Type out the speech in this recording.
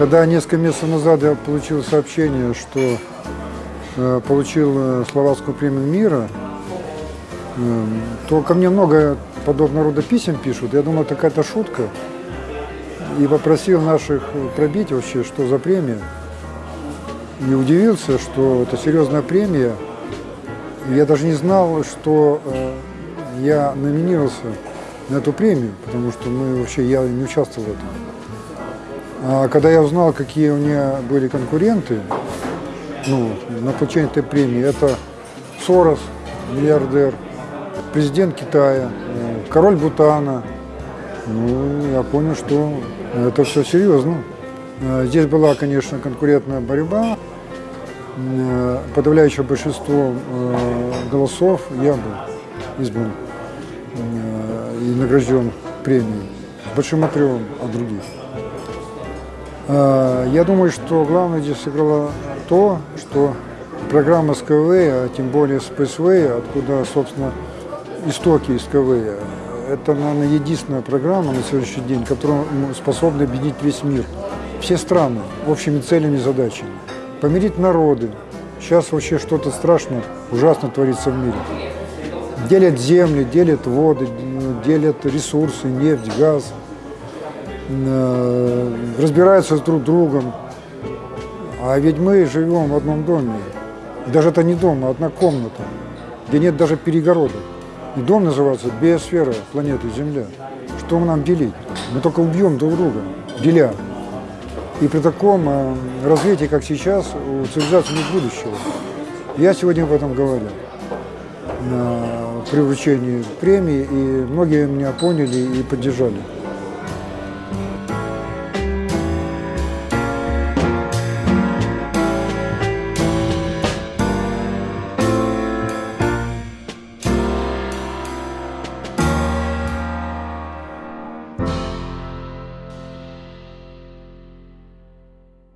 Когда несколько месяцев назад я получил сообщение, что э, получил э, Словацкую премию мира, э, то ко мне много подобного рода писем пишут. Я думал, это какая-то шутка. И попросил наших пробить вообще, что за премия. И удивился, что это серьезная премия. Я даже не знал, что э, я номинировался на эту премию, потому что мы вообще, я не участвовал в этом. А когда я узнал, какие у меня были конкуренты, ну, на получение этой премии, это Сорос, миллиардер, президент Китая, э, король Бутана. Ну, я понял, что это все серьезно. Э, Здесь была, конечно, конкурентная борьба. Э, Подавляющее большинство голосов я был избран и награжден премией большим отрывом от других. Э, Я думаю, что главное здесь сыграло то, что программа Skyway, а тем более Spaceway, откуда, собственно, истоки Skyway, это, наверное, единственная программа на сегодняшний день, которая способна объединить весь мир, все страны общими целями и задачами, помирить народы. Сейчас вообще что-то страшное, ужасно творится в мире. Делят земли, делят воды, делят ресурсы, нефть, газ, разбираются с друг другом. А ведь мы живем в одном доме. И даже это не дом, а одна комната, где нет даже перегородок. И дом называется биосфера планеты Земля. Что нам делить? Мы только убьем друг друга, деля. И при таком э, развитии, как сейчас, у цивилизации нет будущего. Я сегодня об этом говорю на привлечении премии, и многие меня поняли и поддержали.